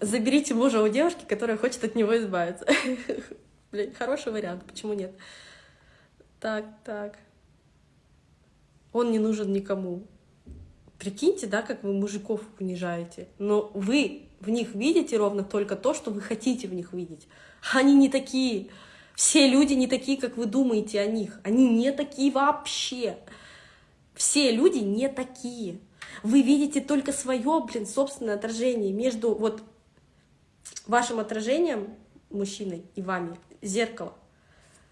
Заберите мужа у девушки, которая хочет от него избавиться. Блин, хороший вариант, почему нет? Так, так. Он не нужен никому. Прикиньте, да, как вы мужиков унижаете. Но вы в них видите ровно только то, что вы хотите в них видеть. Они не такие. Все люди не такие, как вы думаете о них. Они не такие вообще. Все люди не такие. Вы видите только свое, блин, собственное отражение между вот вашим отражением, мужчиной, и вами, зеркало.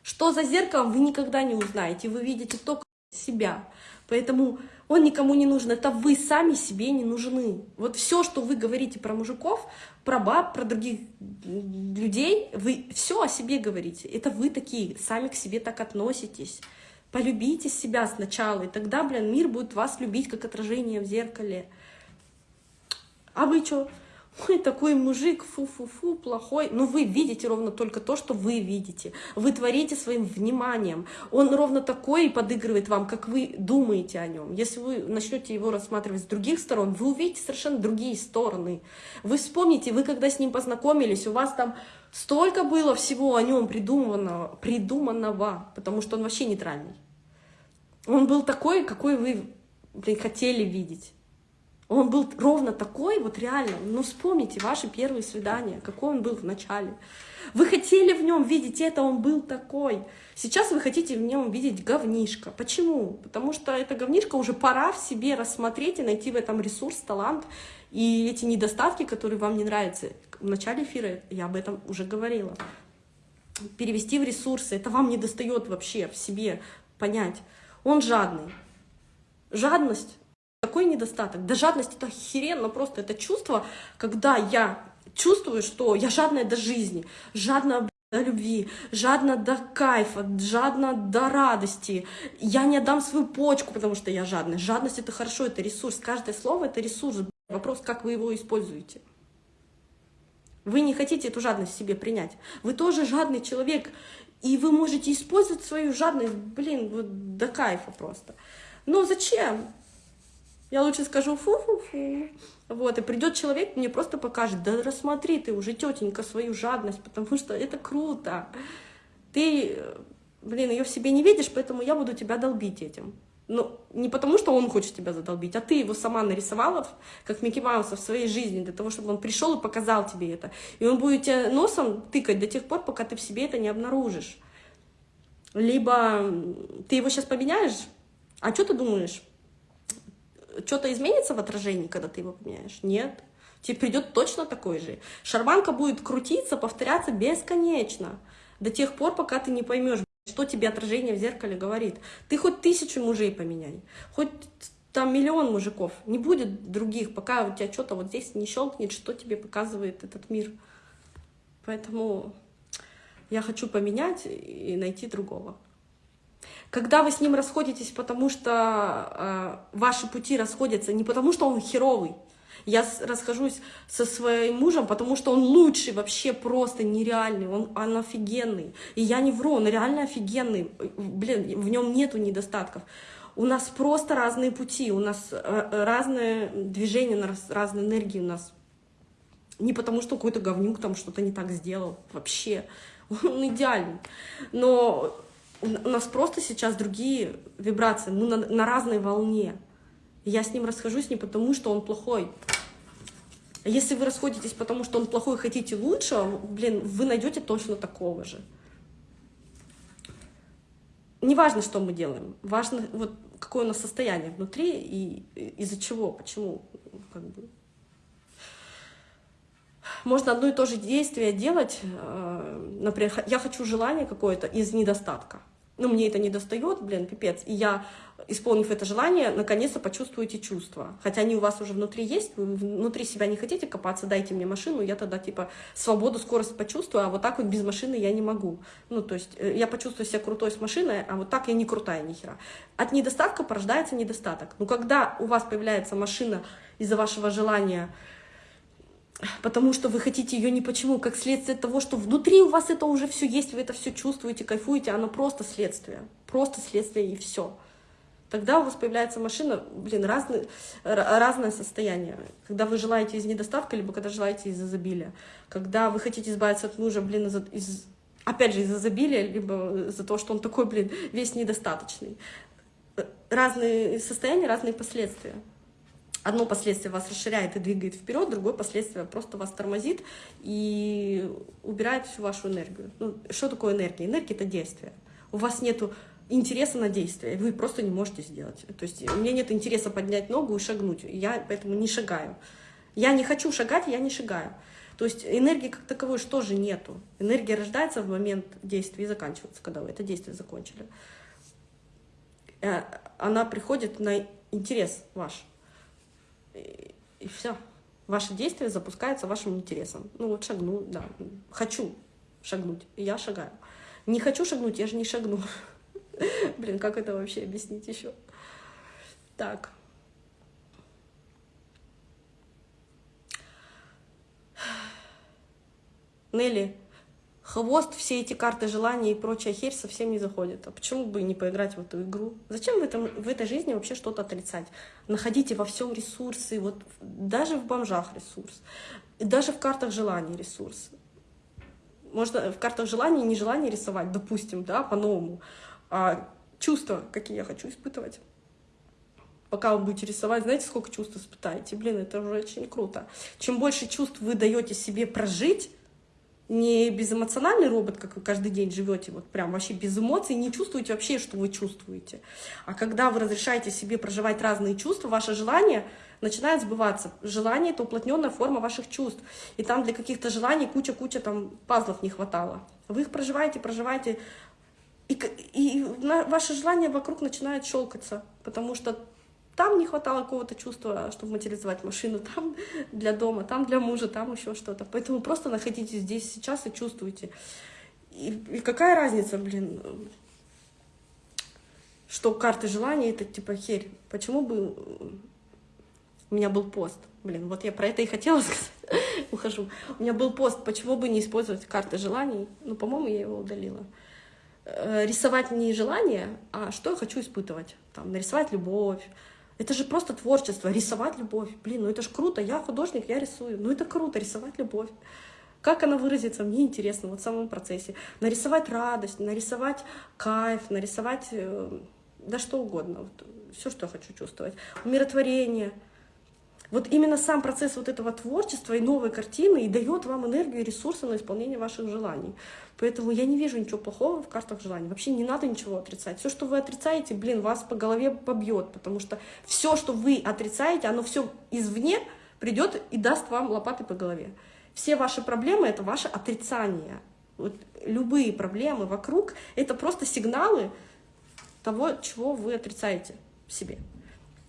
Что за зеркалом, вы никогда не узнаете. Вы видите только себя. Поэтому он никому не нужен. Это вы сами себе не нужны. Вот все, что вы говорите про мужиков, про баб, про других людей, вы все о себе говорите. Это вы такие, сами к себе так относитесь. Полюбите себя сначала, и тогда, блин, мир будет вас любить, как отражение в зеркале. А вы что? Ой, такой мужик, фу-фу-фу, плохой. Но вы видите ровно только то, что вы видите. Вы творите своим вниманием. Он ровно такой и подыгрывает вам, как вы думаете о нем. Если вы начнете его рассматривать с других сторон, вы увидите совершенно другие стороны. Вы вспомните, вы когда с ним познакомились, у вас там столько было всего о нем придуманного, придуманного, потому что он вообще нейтральный. Он был такой, какой вы блин, хотели видеть. Он был ровно такой, вот реально. Ну, вспомните ваши первые свидания, какой он был в начале. Вы хотели в нем видеть это, он был такой. Сейчас вы хотите в нем видеть говнишко. Почему? Потому что это говнишко уже пора в себе рассмотреть и найти в этом ресурс, талант и эти недостатки, которые вам не нравятся. В начале эфира я об этом уже говорила. Перевести в ресурсы. Это вам не достает вообще в себе понять. Он жадный. Жадность какой недостаток? Да жадность это охеренно просто. Это чувство, когда я чувствую, что я жадная до жизни, жадная до любви, жадна до кайфа, жадна до радости. Я не отдам свою почку, потому что я жадная. Жадность — это хорошо, это ресурс. Каждое слово — это ресурс. Вопрос, как вы его используете. Вы не хотите эту жадность себе принять. Вы тоже жадный человек, и вы можете использовать свою жадность, блин, вот до кайфа просто. Но зачем? Я лучше скажу фу-фу-фу. Вот, и придет человек, мне просто покажет, да рассмотри ты уже, тетенька, свою жадность, потому что это круто. Ты, блин, ее в себе не видишь, поэтому я буду тебя долбить этим. Ну, не потому, что он хочет тебя задолбить, а ты его сама нарисовала, как Микки Мауса в своей жизни, для того, чтобы он пришел и показал тебе это. И он будет тебя носом тыкать до тех пор, пока ты в себе это не обнаружишь. Либо ты его сейчас поменяешь, а что ты думаешь? Что-то изменится в отражении, когда ты его поменяешь? Нет. Тебе придет точно такой же. Шарманка будет крутиться, повторяться бесконечно. До тех пор, пока ты не поймешь, что тебе отражение в зеркале говорит. Ты хоть тысячу мужей поменяй, хоть там миллион мужиков. Не будет других, пока у тебя что-то вот здесь не щелкнет, что тебе показывает этот мир. Поэтому я хочу поменять и найти другого. Когда вы с ним расходитесь, потому что э, ваши пути расходятся, не потому что он херовый, я расхожусь со своим мужем, потому что он лучший, вообще просто нереальный, он, он офигенный. И я не вру, он реально офигенный. Блин, в нем нету недостатков. У нас просто разные пути, у нас э, разное движение, разные энергии у нас. Не потому что какой-то говнюк там что-то не так сделал, вообще. Он идеальный. Но у нас просто сейчас другие вибрации, мы на, на разной волне. Я с ним расхожусь не потому, что он плохой. Если вы расходитесь потому, что он плохой хотите лучшего, блин, вы найдете точно такого же. Не важно, что мы делаем, важно, вот, какое у нас состояние внутри и из-за чего, почему. Как бы. Можно одно и то же действие делать, э, например, я хочу желание какое-то из недостатка ну, мне это не достает, блин, пипец. И я, исполнив это желание, наконец-то почувствую эти чувства. Хотя они у вас уже внутри есть, вы внутри себя не хотите копаться, дайте мне машину, я тогда, типа, свободу, скорость почувствую, а вот так вот без машины я не могу. Ну, то есть э, я почувствую себя крутой с машиной, а вот так я не крутая ни хера. От недостатка порождается недостаток. Но когда у вас появляется машина из-за вашего желания потому что вы хотите ее не почему, как следствие того, что внутри у вас это уже все есть, вы это все чувствуете, кайфуете, оно просто следствие, просто следствие и все. Тогда у вас появляется машина, блин, разные, разное состояние. Когда вы желаете из недостатка, либо когда желаете из изобилия. Когда вы хотите избавиться от мужа, блин, из, из опять же, из изобилия, либо из-за того, что он такой, блин, весь недостаточный. Разные состояния, разные последствия. Одно последствие вас расширяет и двигает вперед, другое последствие просто вас тормозит и убирает всю вашу энергию. Ну, что такое энергия? Энергия — это действие. У вас нету интереса на действие, вы просто не можете сделать. То есть у меня нет интереса поднять ногу и шагнуть, я поэтому не шагаю. Я не хочу шагать, я не шагаю. То есть энергии как таковой что же нету. Энергия рождается в момент действия и заканчивается, когда вы это действие закончили. Э, она приходит на интерес ваш. И, и все. Ваше действие запускается вашим интересом. Ну вот шагну, да. Хочу шагнуть, я шагаю. Не хочу шагнуть, я же не шагну. Блин, как это вообще объяснить еще? Так. Нелли, хвост, все эти карты желания и прочая херь совсем не заходит. А почему бы не поиграть в эту игру? Зачем в, этом, в этой жизни вообще что-то отрицать? Находите во всем ресурсы, вот даже в бомжах ресурс, и даже в картах желаний ресурс. Можно в картах желаний не желание рисовать, допустим, да, по-новому, а чувства, какие я хочу испытывать. Пока вы будете рисовать, знаете, сколько чувств испытаете? Блин, это уже очень круто. Чем больше чувств вы даете себе прожить, не безэмоциональный робот, как вы каждый день живете, вот прям вообще без эмоций, не чувствуете вообще, что вы чувствуете. А когда вы разрешаете себе проживать разные чувства, ваше желание начинает сбываться. Желание — это уплотненная форма ваших чувств. И там для каких-то желаний куча-куча там пазлов не хватало. Вы их проживаете, проживаете, и, и ваше желание вокруг начинает щелкаться, потому что там не хватало какого-то чувства, чтобы материализовать машину, там для дома, там для мужа, там еще что-то. Поэтому просто находитесь здесь сейчас и чувствуйте. И, и какая разница, блин, что карты желания — это типа херь. Почему бы у меня был пост? Блин, вот я про это и хотела сказать. Ухожу. У меня был пост, почему бы не использовать карты желаний? Ну, по-моему, я его удалила. Э, рисовать не желание, а что я хочу испытывать. Там, нарисовать любовь. Это же просто творчество, рисовать любовь. Блин, ну это ж круто, я художник, я рисую. Ну это круто, рисовать любовь. Как она выразится, мне интересно, вот в самом процессе. Нарисовать радость, нарисовать кайф, нарисовать э, да что угодно. Вот, все, что я хочу чувствовать. Умиротворение — вот именно сам процесс вот этого творчества и новой картины и дает вам энергию и ресурсы на исполнение ваших желаний. Поэтому я не вижу ничего плохого в картах желаний. Вообще не надо ничего отрицать. Все, что вы отрицаете, блин, вас по голове побьет, потому что все, что вы отрицаете, оно все извне придет и даст вам лопаты по голове. Все ваши проблемы — это ваше отрицание. Вот любые проблемы вокруг — это просто сигналы того, чего вы отрицаете себе.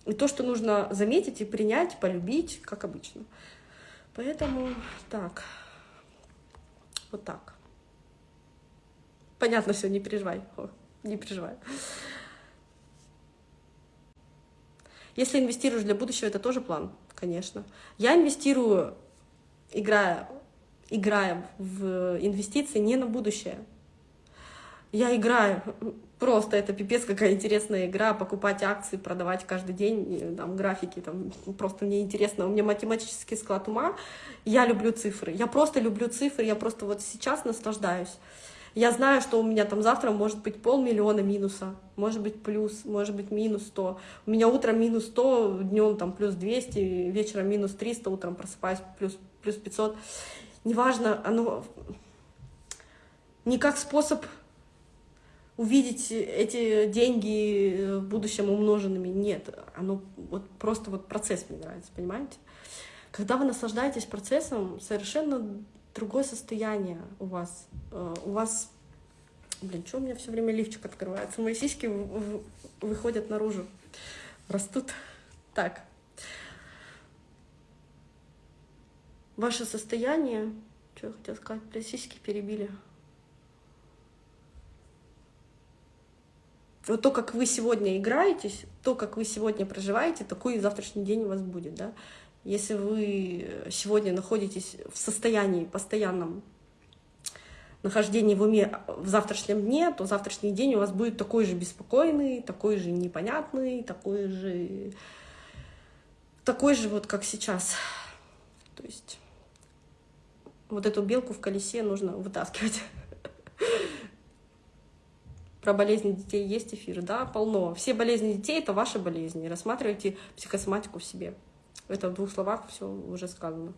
И то, что нужно заметить и принять, полюбить, как обычно. Поэтому так, вот так. Понятно все, не переживай, О, не переживай. Если инвестируешь для будущего, это тоже план, конечно. Я инвестирую, играя, играя в инвестиции не на будущее. Я играю Просто это пипец какая интересная игра, покупать акции, продавать каждый день, там, графики, там, просто мне интересно. У меня математический склад ума, я люблю цифры, я просто люблю цифры, я просто вот сейчас наслаждаюсь. Я знаю, что у меня там завтра может быть полмиллиона минуса, может быть плюс, может быть минус 100. У меня утром минус 100, днем там плюс 200, вечером минус 300, утром просыпаюсь плюс, плюс 500. Неважно, оно не как способ увидеть эти деньги в будущем умноженными. Нет, оно вот просто вот процесс мне нравится, понимаете? Когда вы наслаждаетесь процессом, совершенно другое состояние у вас. Э, у вас, блин, что у меня все время лифчик открывается? Мои сиськи выходят наружу, растут. Так. Ваше состояние, что я хотела сказать, про сиськи перебили. Вот то, как вы сегодня играетесь, то, как вы сегодня проживаете, такой завтрашний день у вас будет, да. Если вы сегодня находитесь в состоянии постоянном нахождение в уме в завтрашнем дне, то завтрашний день у вас будет такой же беспокойный, такой же непонятный, такой же, такой же вот как сейчас. То есть вот эту белку в колесе нужно вытаскивать. Про болезни детей есть эфир, да, полно. Все болезни детей — это ваши болезни. Рассматривайте психосоматику в себе. Это в двух словах все уже сказано.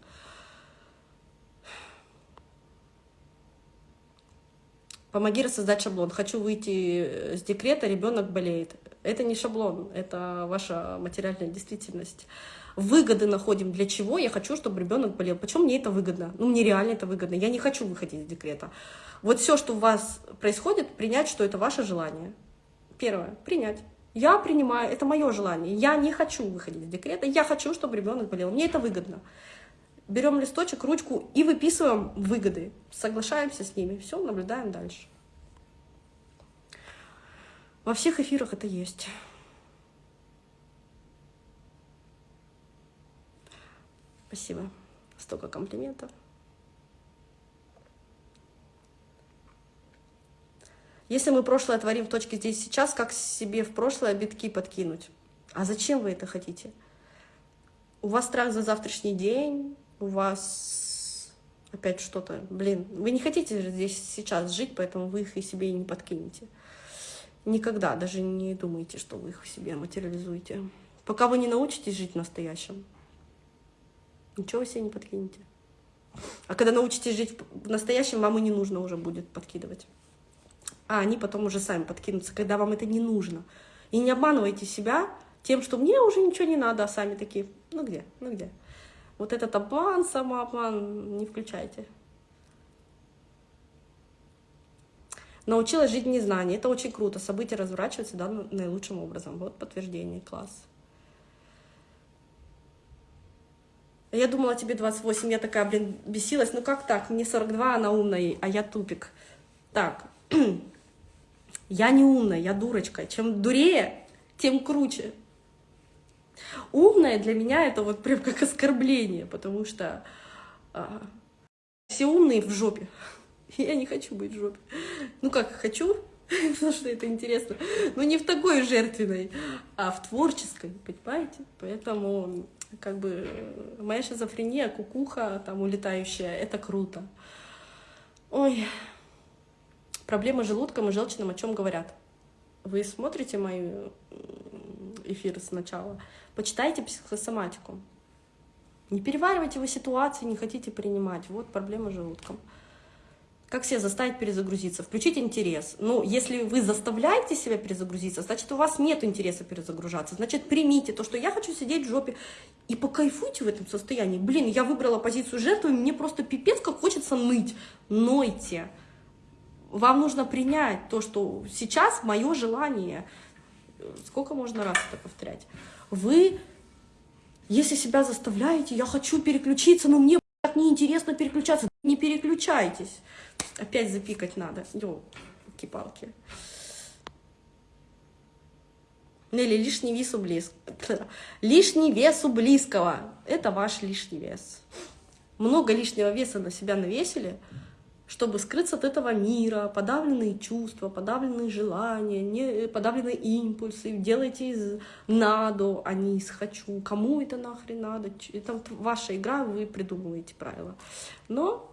Помоги рассоздать шаблон. Хочу выйти с декрета, ребенок болеет. Это не шаблон, это ваша материальная действительность. Выгоды находим для чего? Я хочу, чтобы ребенок болел. Почему мне это выгодно? Ну, мне реально это выгодно. Я не хочу выходить из декрета. Вот все, что у вас происходит, принять, что это ваше желание. Первое, принять. Я принимаю, это мое желание. Я не хочу выходить из декрета, я хочу, чтобы ребенок болел. Мне это выгодно. Берем листочек, ручку и выписываем выгоды. Соглашаемся с ними. Все, наблюдаем дальше. Во всех эфирах это есть. Спасибо. Столько комплиментов. Если мы прошлое творим в точке здесь сейчас, как себе в прошлое битки подкинуть? А зачем вы это хотите? У вас страх за завтрашний день, у вас опять что-то, блин, вы не хотите здесь сейчас жить, поэтому вы их и себе и не подкинете. Никогда даже не думайте, что вы их в себе материализуете. Пока вы не научитесь жить в настоящем, ничего себе не подкинете. А когда научитесь жить в настоящем, вам и не нужно уже будет подкидывать а они потом уже сами подкинутся, когда вам это не нужно. И не обманывайте себя тем, что мне уже ничего не надо, а сами такие, ну где, ну где. Вот этот обман, самообман не включайте. Научилась жить в незнании. Это очень круто. События разворачиваются да, наилучшим образом. Вот подтверждение. Класс. Я думала, тебе 28. Я такая, блин, бесилась. Ну как так? Мне 42, она умная, а я тупик. Так. Я не умная, я дурочка. Чем дурее, тем круче. Умная для меня это вот прям как оскорбление, потому что а, все умные в жопе. Я не хочу быть в жопе. Ну как, хочу, потому что это интересно, но не в такой жертвенной, а в творческой, понимаете? Поэтому как бы моя шизофрения, кукуха там улетающая, это круто. Ой, Проблемы с желудком и желчным о чем говорят? Вы смотрите мои эфиры сначала, почитайте психосоматику. Не переваривайте вы ситуации, не хотите принимать. Вот проблема с желудком. Как себя заставить перезагрузиться? Включить интерес. Ну, если вы заставляете себя перезагрузиться, значит, у вас нет интереса перезагружаться. Значит, примите то, что я хочу сидеть в жопе, и покайфуйте в этом состоянии. Блин, я выбрала позицию жертвы, мне просто пипец, как хочется ныть. Нойте. Вам нужно принять то, что сейчас мое желание. Сколько можно раз это повторять? Вы, если себя заставляете, я хочу переключиться, но мне неинтересно переключаться, не переключайтесь. Опять запикать надо. Ёлки-палки. Нелли, лишний вес у близкого. Лишний вес у близкого. Это ваш лишний вес. Много лишнего веса на себя навесили – чтобы скрыться от этого мира, подавленные чувства, подавленные желания, не, подавленные импульсы, делайте из надо, а не из хочу. Кому это нахрен надо? Это ваша игра, вы придумываете правила. Но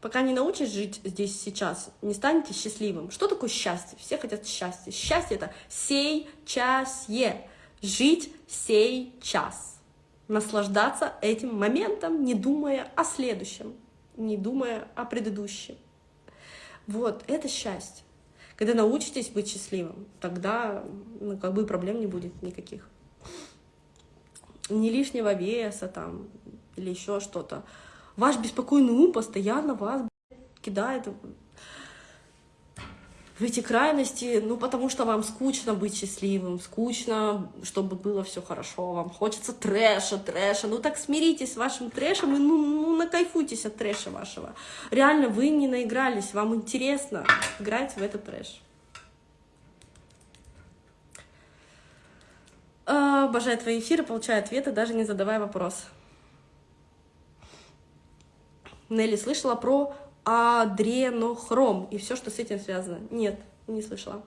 пока не научишь жить здесь сейчас, не станете счастливым. Что такое счастье? Все хотят счастья. Счастье — это сей час е. Жить сей час наслаждаться этим моментом, не думая о следующем, не думая о предыдущем. Вот, это счастье. Когда научитесь быть счастливым, тогда ну, как бы проблем не будет никаких. Ни лишнего веса там или еще что-то. Ваш беспокойный ум постоянно вас кидает в эти крайности, ну, потому что вам скучно быть счастливым, скучно, чтобы было все хорошо, вам хочется трэша, трэша, ну, так смиритесь с вашим трэшем и, ну, ну накайфуйтесь от трэша вашего. Реально, вы не наигрались, вам интересно играть в этот трэш. А, обожаю твои эфиры, получаю ответы, даже не задавая вопрос. Нелли слышала про адренохром и все, что с этим связано. Нет, не слышала.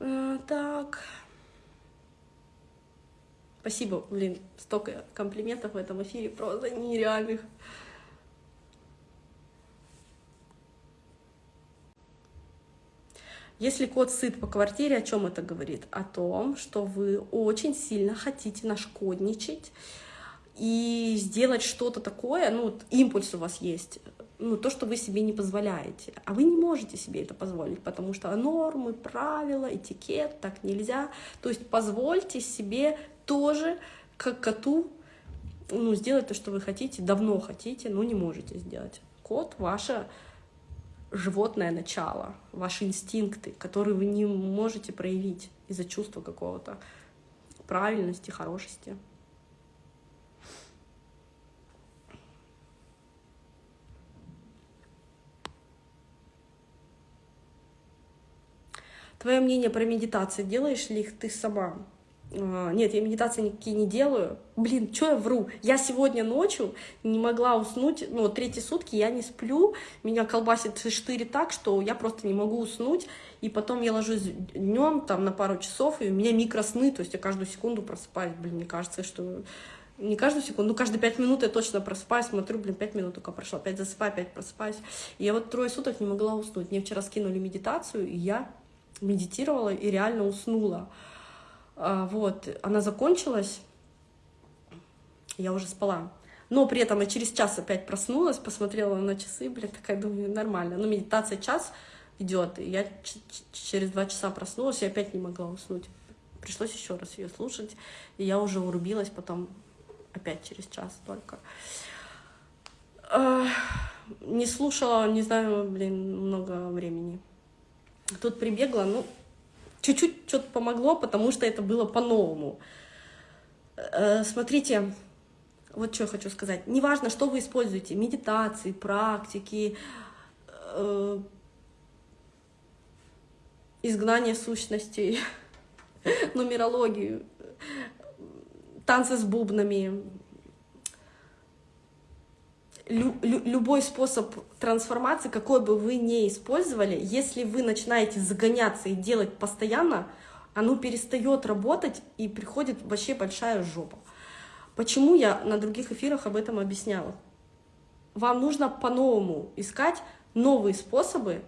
А, так. Спасибо, блин, столько комплиментов в этом эфире, просто нереальных. Если кот сыт по квартире, о чем это говорит? О том, что вы очень сильно хотите нашкодничать и сделать что-то такое, ну, импульс у вас есть, ну, то, что вы себе не позволяете. А вы не можете себе это позволить, потому что нормы, правила, этикет, так нельзя. То есть позвольте себе тоже, как коту, ну, сделать то, что вы хотите, давно хотите, но не можете сделать. Кот — ваше животное начало, ваши инстинкты, которые вы не можете проявить из-за чувства какого-то правильности, хорошести. Твое мнение про медитации, делаешь ли их ты сама? А, нет, я медитации никакие не делаю. Блин, что я вру? Я сегодня ночью не могла уснуть, ну, третьи сутки я не сплю, меня колбасит штыри так, что я просто не могу уснуть, и потом я ложусь днем там на пару часов, и у меня микросны, то есть я каждую секунду просыпаюсь, блин, мне кажется, что не каждую секунду, ну, каждые пять минут я точно просыпаюсь, смотрю, блин, пять минут только прошло, опять засыпаю, опять просыпаюсь. И я вот трое суток не могла уснуть. Мне вчера скинули медитацию, и я медитировала и реально уснула. А, вот, она закончилась, я уже спала. Но при этом я через час опять проснулась, посмотрела на часы, блин, такая, думаю, нормально. Ну, медитация час идет, и я через два часа проснулась и опять не могла уснуть. Пришлось еще раз ее слушать, и я уже урубилась потом опять через час только. Не слушала, не знаю, блин, много времени. Тут прибегла, ну, чуть-чуть что-то помогло, потому что это было по-новому. Э, смотрите, вот что я хочу сказать. Неважно, что вы используете, медитации, практики, э, изгнание сущностей, нумерологию, танцы с бубнами, лю любой способ трансформации, какой бы вы ни использовали, если вы начинаете загоняться и делать постоянно, оно перестает работать и приходит вообще большая жопа. Почему я на других эфирах об этом объясняла? Вам нужно по-новому искать новые способы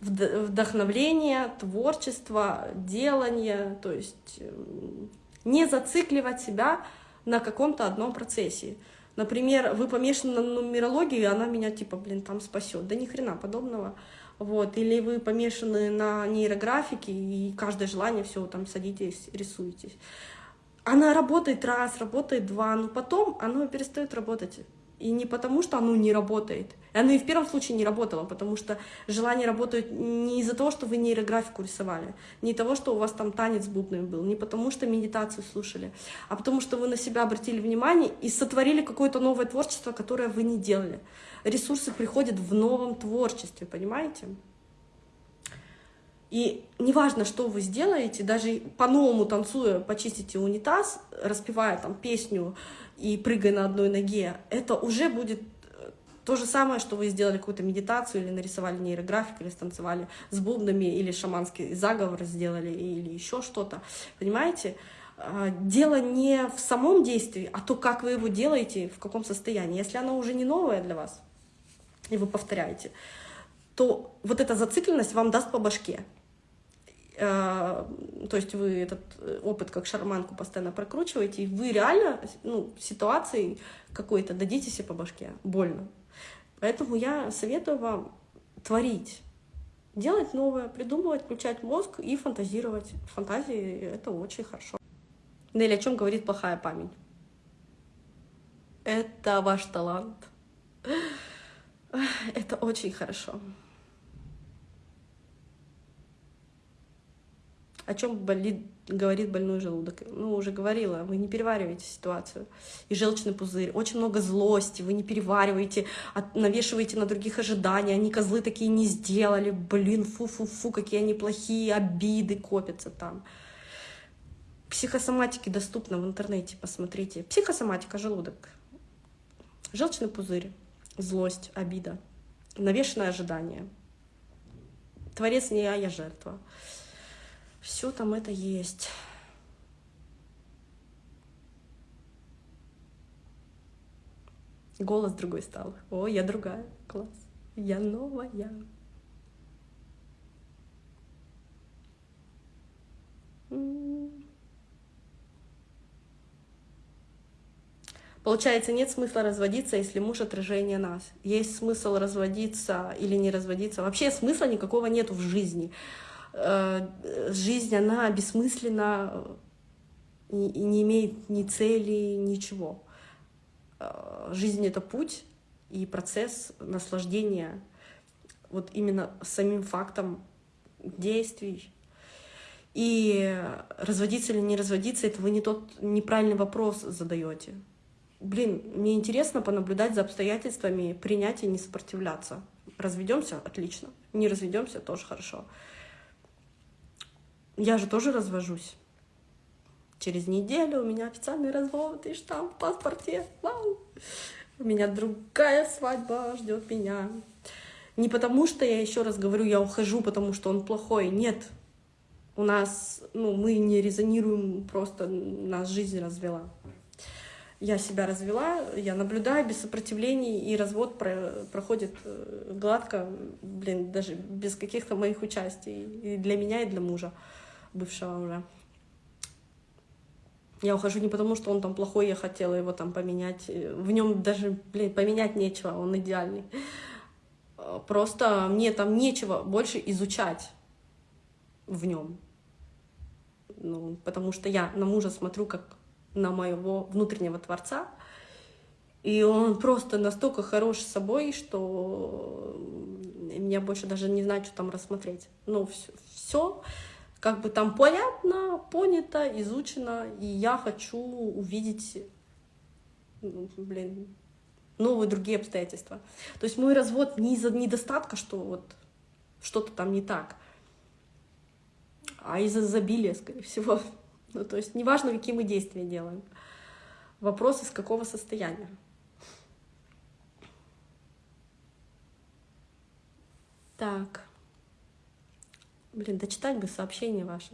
вдохновления, творчества, делания, то есть не зацикливать себя на каком-то одном процессе. Например, вы помешаны на нумерологии, она меня типа, блин, там спасет. Да ни хрена подобного. Вот. Или вы помешаны на нейрографике, и каждое желание, все, там садитесь, рисуетесь. Она работает раз, работает два, но потом оно перестает работать. И не потому, что оно не работает. Оно и в первом случае не работало, потому что желание работает не из-за того, что вы нейрографику рисовали, не того, что у вас там танец бубный был, не потому, что медитацию слушали, а потому, что вы на себя обратили внимание и сотворили какое-то новое творчество, которое вы не делали. Ресурсы приходят в новом творчестве, понимаете? И неважно, что вы сделаете, даже по-новому танцуя, почистите унитаз, распевая там песню и прыгая на одной ноге, это уже будет э, то же самое, что вы сделали какую-то медитацию или нарисовали нейрографик, или станцевали с бубнами, или шаманский заговор сделали, или еще что-то. Понимаете? А, дело не в самом действии, а то, как вы его делаете, в каком состоянии. Если оно уже не новое для вас, и вы повторяете, то вот эта зацикленность вам даст по башке. Э, то есть вы этот э, опыт как шарманку постоянно прокручиваете, и вы реально ну, ситуацией какой-то дадите себе по башке, больно. Поэтому я советую вам творить, делать новое, придумывать, включать мозг и фантазировать. Фантазии — это очень хорошо. Нелли, о чем говорит плохая память? Это ваш талант. Это очень хорошо. О чем болит, говорит больной желудок. Ну, уже говорила, вы не перевариваете ситуацию. И желчный пузырь, очень много злости, вы не перевариваете, от, навешиваете на других ожидания, они козлы такие не сделали, блин, фу-фу-фу, какие они плохие, обиды копятся там. Психосоматики доступно в интернете, посмотрите. Психосоматика, желудок. Желчный пузырь, злость, обида, навешенное ожидание. Творец не я, я жертва. Все там это есть. Голос другой стал. О, я другая. Класс. Я новая. Получается, нет смысла разводиться, если муж отражение нас. Есть смысл разводиться или не разводиться. Вообще смысла никакого нету в жизни. Э, жизнь, она бессмысленна и не имеет ни цели, ничего. Э, жизнь — это путь и процесс наслаждения вот именно самим фактом действий. И разводиться или не разводиться — это вы не тот неправильный вопрос задаете блин, мне интересно понаблюдать за обстоятельствами, принять и не сопротивляться. Разведемся, отлично. Не разведемся, тоже хорошо. Я же тоже развожусь. Через неделю у меня официальный развод и штамп в паспорте. Вау! У меня другая свадьба ждет меня. Не потому что я еще раз говорю, я ухожу, потому что он плохой. Нет. У нас, ну, мы не резонируем, просто нас жизнь развела я себя развела, я наблюдаю без сопротивлений, и развод про проходит э, гладко, блин, даже без каких-то моих участий, и для меня, и для мужа, бывшего уже. Я ухожу не потому, что он там плохой, я хотела его там поменять. В нем даже, блин, поменять нечего, он идеальный. Просто мне там нечего больше изучать в нем. Ну, потому что я на мужа смотрю как на моего внутреннего Творца. И он просто настолько хорош собой, что меня больше даже не знаю, что там рассмотреть. Ну, все, все как бы там понятно, понято, изучено, и я хочу увидеть, ну, блин, новые другие обстоятельства. То есть мой развод не из-за недостатка, что вот что-то там не так, а из-за изобилия, скорее всего. Ну, то есть неважно, какие мы действия делаем. Вопрос, из какого состояния. Так. Блин, дочитать бы сообщения ваши.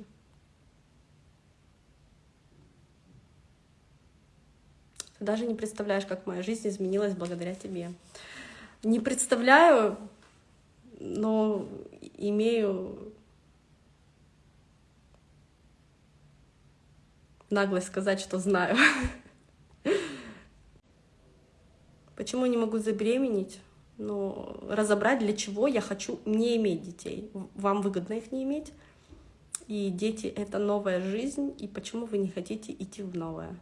Ты даже не представляешь, как моя жизнь изменилась благодаря тебе. Не представляю, но имею наглость сказать, что знаю. Почему не могу забеременеть? Ну, разобрать, для чего я хочу не иметь детей. Вам выгодно их не иметь. И дети — это новая жизнь, и почему вы не хотите идти в новое?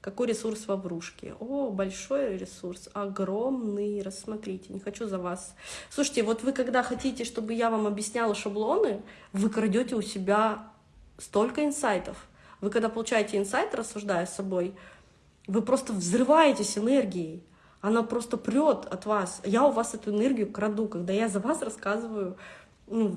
Какой ресурс во врушке? О, большой ресурс, огромный, рассмотрите, не хочу за вас. Слушайте, вот вы когда хотите, чтобы я вам объясняла шаблоны, вы крадете у себя столько инсайтов. Вы когда получаете инсайт, рассуждая с собой, вы просто взрываетесь энергией. Она просто прет от вас. Я у вас эту энергию краду, когда я за вас рассказываю ну,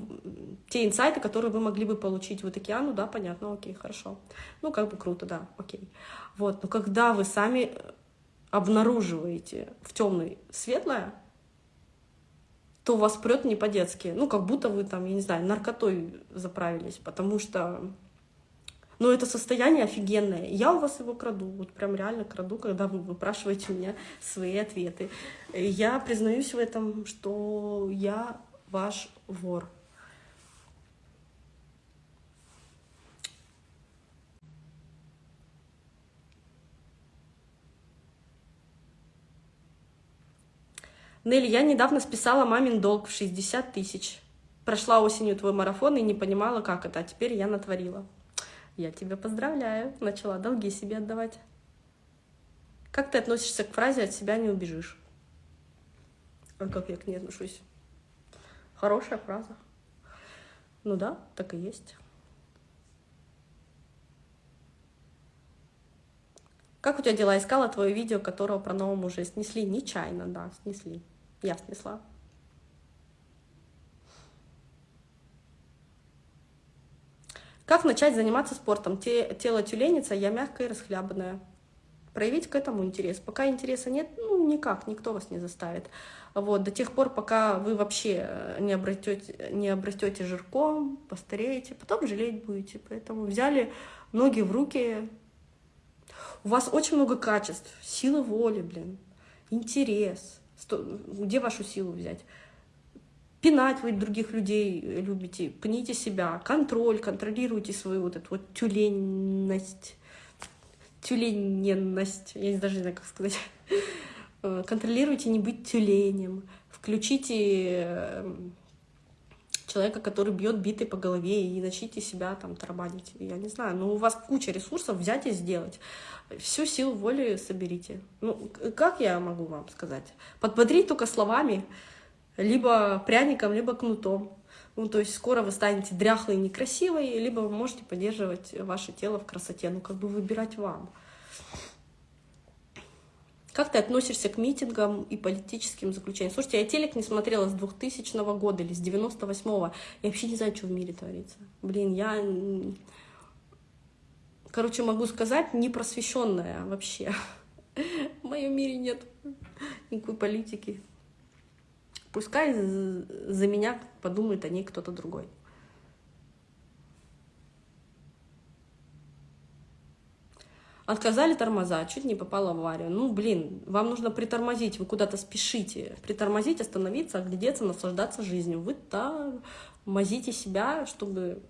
те инсайты, которые вы могли бы получить. Вы такие, а, ну да, понятно, окей, хорошо. Ну, как бы круто, да, окей. Вот, но когда вы сами обнаруживаете в темной светлое, то у вас прет не по-детски. Ну, как будто вы там, я не знаю, наркотой заправились, потому что но это состояние офигенное. Я у вас его краду, вот прям реально краду, когда вы выпрашиваете у меня свои ответы. Я признаюсь в этом, что я ваш вор. Нелли, я недавно списала мамин долг в 60 тысяч. Прошла осенью твой марафон и не понимала, как это, а теперь я натворила. Я тебя поздравляю, начала долги себе отдавать. Как ты относишься к фразе «от себя не убежишь»? А как я к ней отношусь? Хорошая фраза. Ну да, так и есть. Как у тебя дела? Искала твое видео, которого про нового мужа снесли? Нечаянно, да, снесли. Я снесла. Как начать заниматься спортом? Те, тело тюленица, я мягкая и расхлябанная. Проявить к этому интерес. Пока интереса нет, ну никак, никто вас не заставит. Вот, до тех пор, пока вы вообще э, не обретете, не обрастете жирком, постареете, потом жалеть будете. Поэтому взяли ноги в руки. У вас очень много качеств, силы воли, блин, интерес. Где вашу силу взять? Пинать вы других людей любите, пните себя, контроль, контролируйте свою вот эту вот тюленность, тюлененность, я даже не знаю, как сказать. Э, контролируйте не быть тюленем, включите эм, человека, который бьет битой по голове, и начните себя там тарабанить. Я не знаю, но у вас куча ресурсов взять и сделать. Всю силу воли соберите. Ну, как я могу вам сказать? Подбодрить только словами, либо пряником, либо кнутом. Ну, то есть скоро вы станете дряхлой и некрасивой, либо вы можете поддерживать ваше тело в красоте. Ну, как бы выбирать вам. Как ты относишься к митингам и политическим заключениям? Слушайте, я телек не смотрела с 2000 года или с 98-го. Я вообще не знаю, что в мире творится. Блин, я... Короче, могу сказать, не просвещенная вообще. В моем мире нет никакой политики. Пускай за меня подумает о ней кто-то другой. Отказали тормоза, чуть не попала в аварию. Ну, блин, вам нужно притормозить, вы куда-то спешите. Притормозить, остановиться, оглядеться, наслаждаться жизнью. Вы тормозите себя, чтобы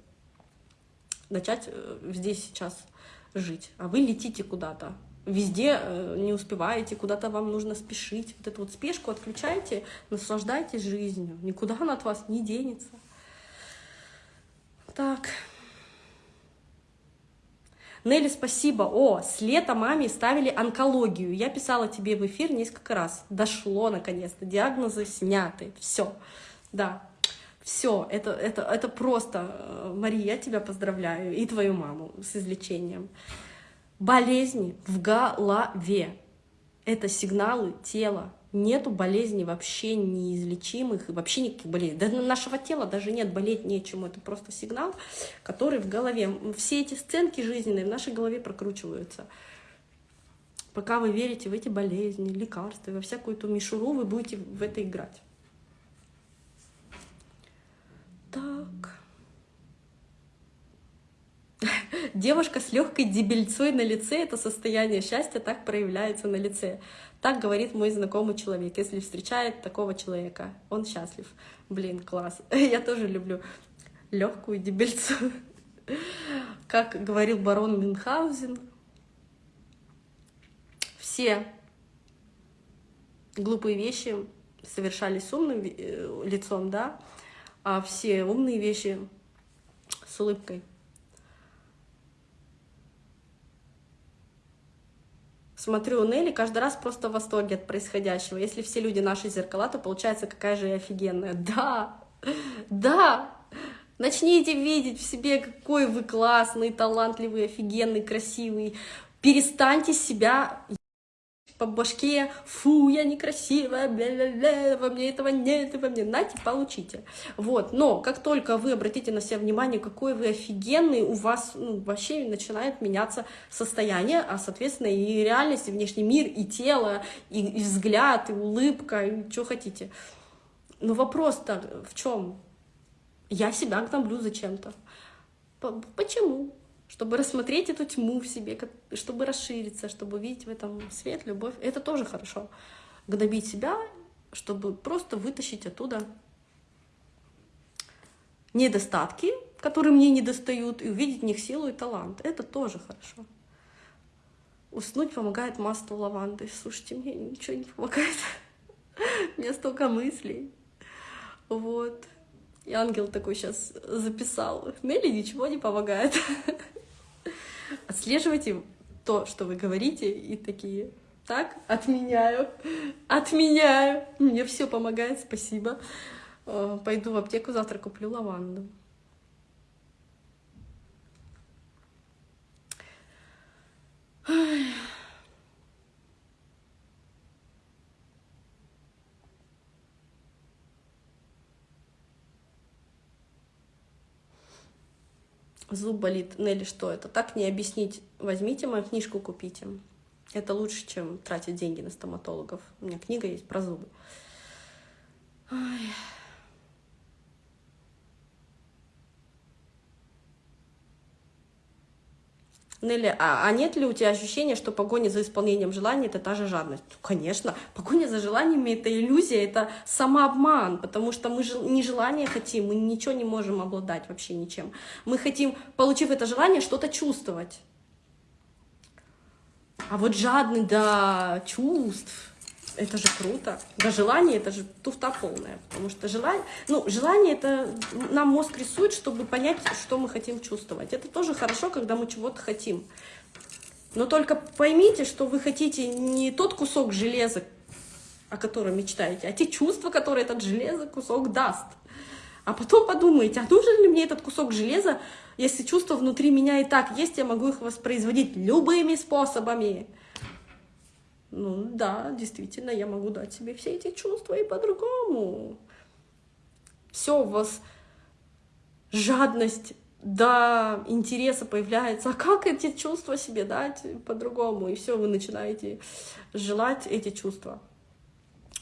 начать э, здесь сейчас жить. А вы летите куда-то. Везде э, не успеваете, куда-то вам нужно спешить. Вот эту вот спешку отключайте, наслаждайтесь жизнью. Никуда она от вас не денется. Так. Нелли, спасибо. О, с лета маме ставили онкологию. Я писала тебе в эфир несколько раз. Дошло наконец-то. Диагнозы сняты. Все. Да. Все, это, это, это просто, э, Мария, я тебя поздравляю, и твою маму с излечением. Болезни в голове. Это сигналы тела, нету болезней вообще неизлечимых, и вообще никаких болезней. Да нашего тела даже нет, болеть нечему, это просто сигнал, который в голове. Все эти сценки жизненные в нашей голове прокручиваются. Пока вы верите в эти болезни, лекарства, во всякую эту мишуру, вы будете в это играть. Так. Девушка с легкой дебельцой на лице, это состояние счастья так проявляется на лице. Так говорит мой знакомый человек. Если встречает такого человека, он счастлив. Блин, класс. Я тоже люблю легкую дебельцу. Как говорил барон Мюнхгаузен, все глупые вещи совершались с умным э, лицом, да, а все умные вещи с улыбкой. Смотрю Нелли, каждый раз просто в восторге от происходящего. Если все люди наши зеркала, то получается, какая же я офигенная. Да, да, начните видеть в себе, какой вы классный, талантливый, офигенный, красивый. Перестаньте себя по башке, фу, я некрасивая, бля-бля-бля, во мне этого нет, во мне, нате, получите. Вот, но как только вы обратите на себя внимание, какой вы офигенный, у вас ну, вообще начинает меняться состояние, а, соответственно, и реальность, и внешний мир, и тело, и, и взгляд, и улыбка, и что хотите. Но вопрос-то в чем? Я себя гноблю зачем-то. Почему? Чтобы рассмотреть эту тьму в себе, чтобы расшириться, чтобы видеть в этом свет, любовь. Это тоже хорошо. Гнобить себя, чтобы просто вытащить оттуда недостатки, которые мне не достают, и увидеть в них силу и талант. Это тоже хорошо. Уснуть помогает масло лаванды. Слушайте, мне ничего не помогает. У меня столько мыслей. Вот. И ангел такой сейчас записал. Нелли ничего не помогает. Отслеживайте то, что вы говорите, и такие, так, отменяю, отменяю, мне все помогает, спасибо. Э, пойду в аптеку, завтра куплю лаванду. Зуб болит. Нелли, что это? Так не объяснить. Возьмите мою книжку, купите. Это лучше, чем тратить деньги на стоматологов. У меня книга есть про зубы. Ой. Нелли, а, а нет ли у тебя ощущения, что погоня за исполнением желаний — это та же жадность? Конечно, погоня за желаниями — это иллюзия, это самообман, потому что мы не желание хотим, мы ничего не можем обладать вообще ничем. Мы хотим, получив это желание, что-то чувствовать. А вот жадный до чувств, это же круто. Да желание это же туфта полная, потому что желание, ну, желание это нам мозг рисует, чтобы понять, что мы хотим чувствовать. Это тоже хорошо, когда мы чего-то хотим. Но только поймите, что вы хотите не тот кусок железа, о котором мечтаете, а те чувства, которые этот железо кусок даст. А потом подумайте, а нужен ли мне этот кусок железа, если чувства внутри меня и так есть, я могу их воспроизводить любыми способами. Ну да, действительно, я могу дать себе все эти чувства и по-другому. Все у вас жадность до интереса появляется. А как эти чувства себе дать по-другому? И все, вы начинаете желать эти чувства.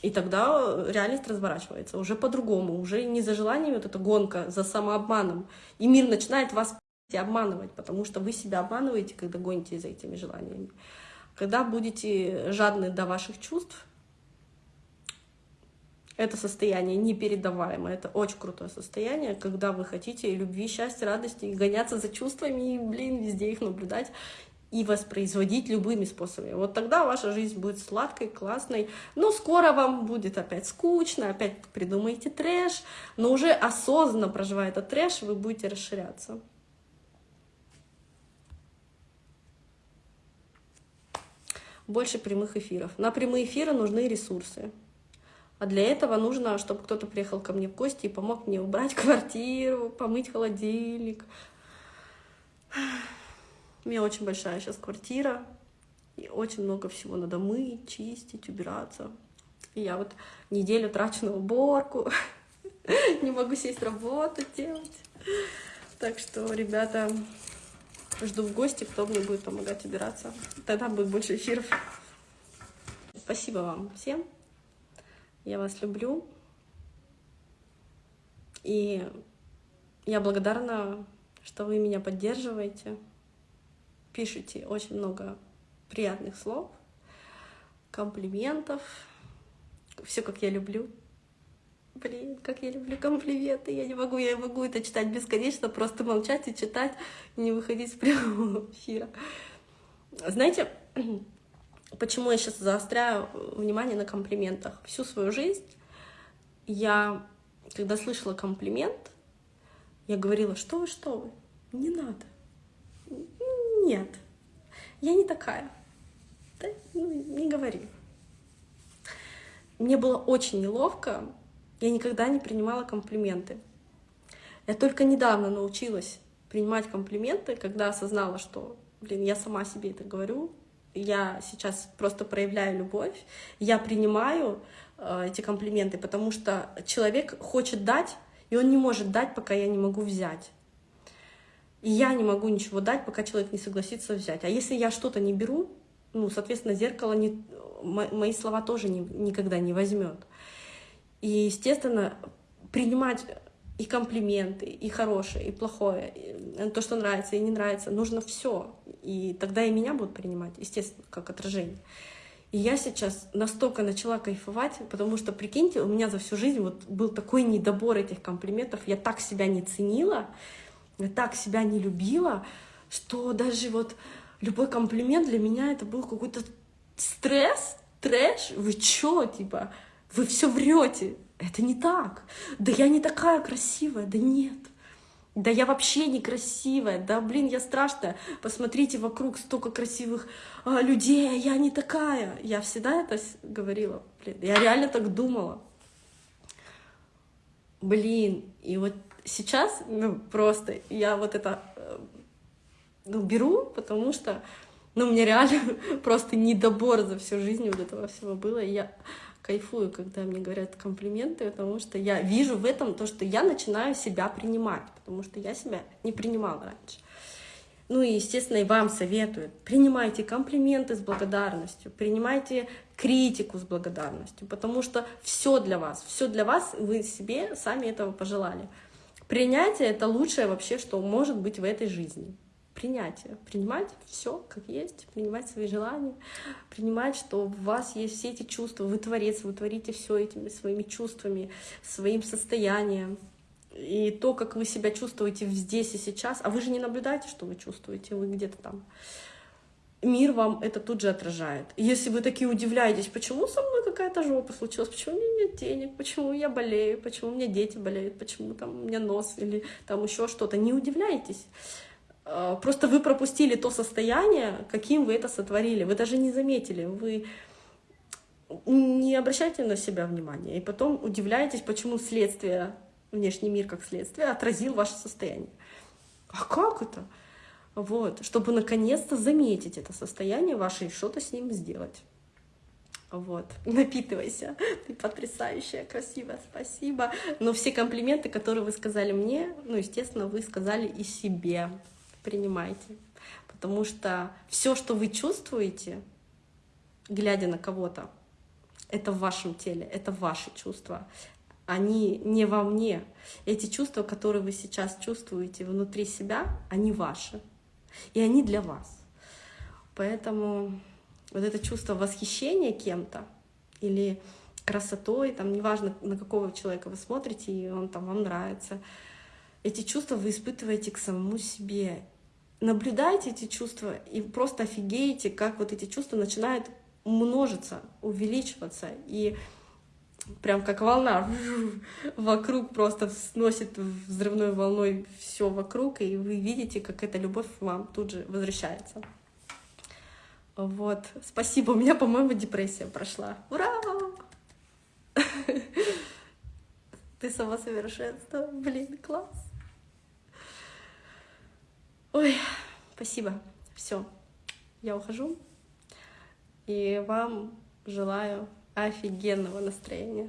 И тогда реальность разворачивается уже по-другому, уже не за желанием вот эта гонка, за самообманом. И мир начинает вас обманывать, потому что вы себя обманываете, когда гоните за этими желаниями. Когда будете жадны до ваших чувств, это состояние непередаваемое, это очень крутое состояние, когда вы хотите любви, счастья, радости, и гоняться за чувствами, и, блин, везде их наблюдать, и воспроизводить любыми способами. Вот тогда ваша жизнь будет сладкой, классной, но скоро вам будет опять скучно, опять придумаете трэш, но уже осознанно проживая этот трэш, вы будете расширяться. Больше прямых эфиров. На прямые эфиры нужны ресурсы. А для этого нужно, чтобы кто-то приехал ко мне в гости и помог мне убрать квартиру, помыть холодильник. У меня очень большая сейчас квартира, и очень много всего надо мыть, чистить, убираться. И я вот неделю трачу на уборку, не могу сесть работу делать. Так что, ребята, Жду в гости, кто мне будет помогать убираться. Тогда будет больше эфиров. Спасибо вам всем. Я вас люблю. И я благодарна, что вы меня поддерживаете. Пишите очень много приятных слов, комплиментов. Все, как я люблю. Блин, как я люблю комплименты. Я не могу, я могу это читать бесконечно, просто молчать и читать, не выходить с прямого эфира. Знаете, почему я сейчас заостряю внимание на комплиментах? Всю свою жизнь я, когда слышала комплимент, я говорила, что вы, что вы, не надо. Нет, я не такая. Да? Ну, не говори. Мне было очень неловко, я никогда не принимала комплименты. Я только недавно научилась принимать комплименты, когда осознала, что, блин, я сама себе это говорю, я сейчас просто проявляю любовь, я принимаю э, эти комплименты, потому что человек хочет дать, и он не может дать, пока я не могу взять. И я не могу ничего дать, пока человек не согласится взять. А если я что-то не беру, ну, соответственно, зеркало не, мои слова тоже не, никогда не возьмет. И, естественно, принимать и комплименты, и хорошее, и плохое, и то, что нравится, и не нравится, нужно все. И тогда и меня будут принимать, естественно, как отражение. И я сейчас настолько начала кайфовать, потому что, прикиньте, у меня за всю жизнь вот был такой недобор этих комплиментов, я так себя не ценила, я так себя не любила, что даже вот любой комплимент для меня это был какой-то стресс, трэш, вы чё, типа, вы все врете. Это не так. Да я не такая красивая. Да нет. Да я вообще некрасивая. Да блин, я страшная. Посмотрите вокруг столько красивых а, людей, а я не такая. Я всегда это говорила. Блин, я реально так думала. Блин, и вот сейчас, ну, просто я вот это э, ну, беру, потому что Ну, меня реально просто недобор за всю жизнь вот этого всего было. И я кайфую, когда мне говорят комплименты, потому что я вижу в этом то, что я начинаю себя принимать, потому что я себя не принимала раньше. Ну и, естественно, и вам советую. Принимайте комплименты с благодарностью, принимайте критику с благодарностью, потому что все для вас, все для вас, вы себе сами этого пожелали. Принятие — это лучшее вообще, что может быть в этой жизни. Принятие. Принимать все как есть, принимать свои желания, принимать, что у вас есть все эти чувства, вы творец, вы творите все этими своими чувствами, своим состоянием и то, как вы себя чувствуете здесь и сейчас, а вы же не наблюдаете, что вы чувствуете, вы где-то там. Мир вам это тут же отражает. Если вы такие удивляетесь, почему со мной какая-то жопа случилась, почему у меня нет денег, почему я болею, почему у меня дети болеют, почему там у меня нос или там еще что-то, не удивляйтесь. А, просто вы пропустили то состояние, каким вы это сотворили. Вы даже не заметили, вы не обращайте на себя внимания. И потом удивляетесь, почему следствие внешний мир как следствие отразил ваше состояние. А как это? Вот, чтобы наконец-то заметить это состояние ваше и что-то с ним сделать. Вот, напитывайся, ты потрясающая, красивая, спасибо. Но все комплименты, которые вы сказали мне, ну, естественно, вы сказали и себе. Принимайте. Потому что все, что вы чувствуете, глядя на кого-то, это в вашем теле, это ваши чувства они не во мне. Эти чувства, которые вы сейчас чувствуете внутри себя, они ваши. И они для вас. Поэтому вот это чувство восхищения кем-то или красотой, там неважно, на какого человека вы смотрите, и он там вам нравится, эти чувства вы испытываете к самому себе. Наблюдайте эти чувства и просто офигеете, как вот эти чувства начинают множиться, увеличиваться. И прям как волна вокруг просто сносит взрывной волной все вокруг, и вы видите, как эта любовь вам тут же возвращается. Вот, спасибо, у меня, по-моему, депрессия прошла. Ура! Ты сама совершенство, блин, класс. Ой, спасибо, все, я ухожу, и вам желаю офигенного настроения.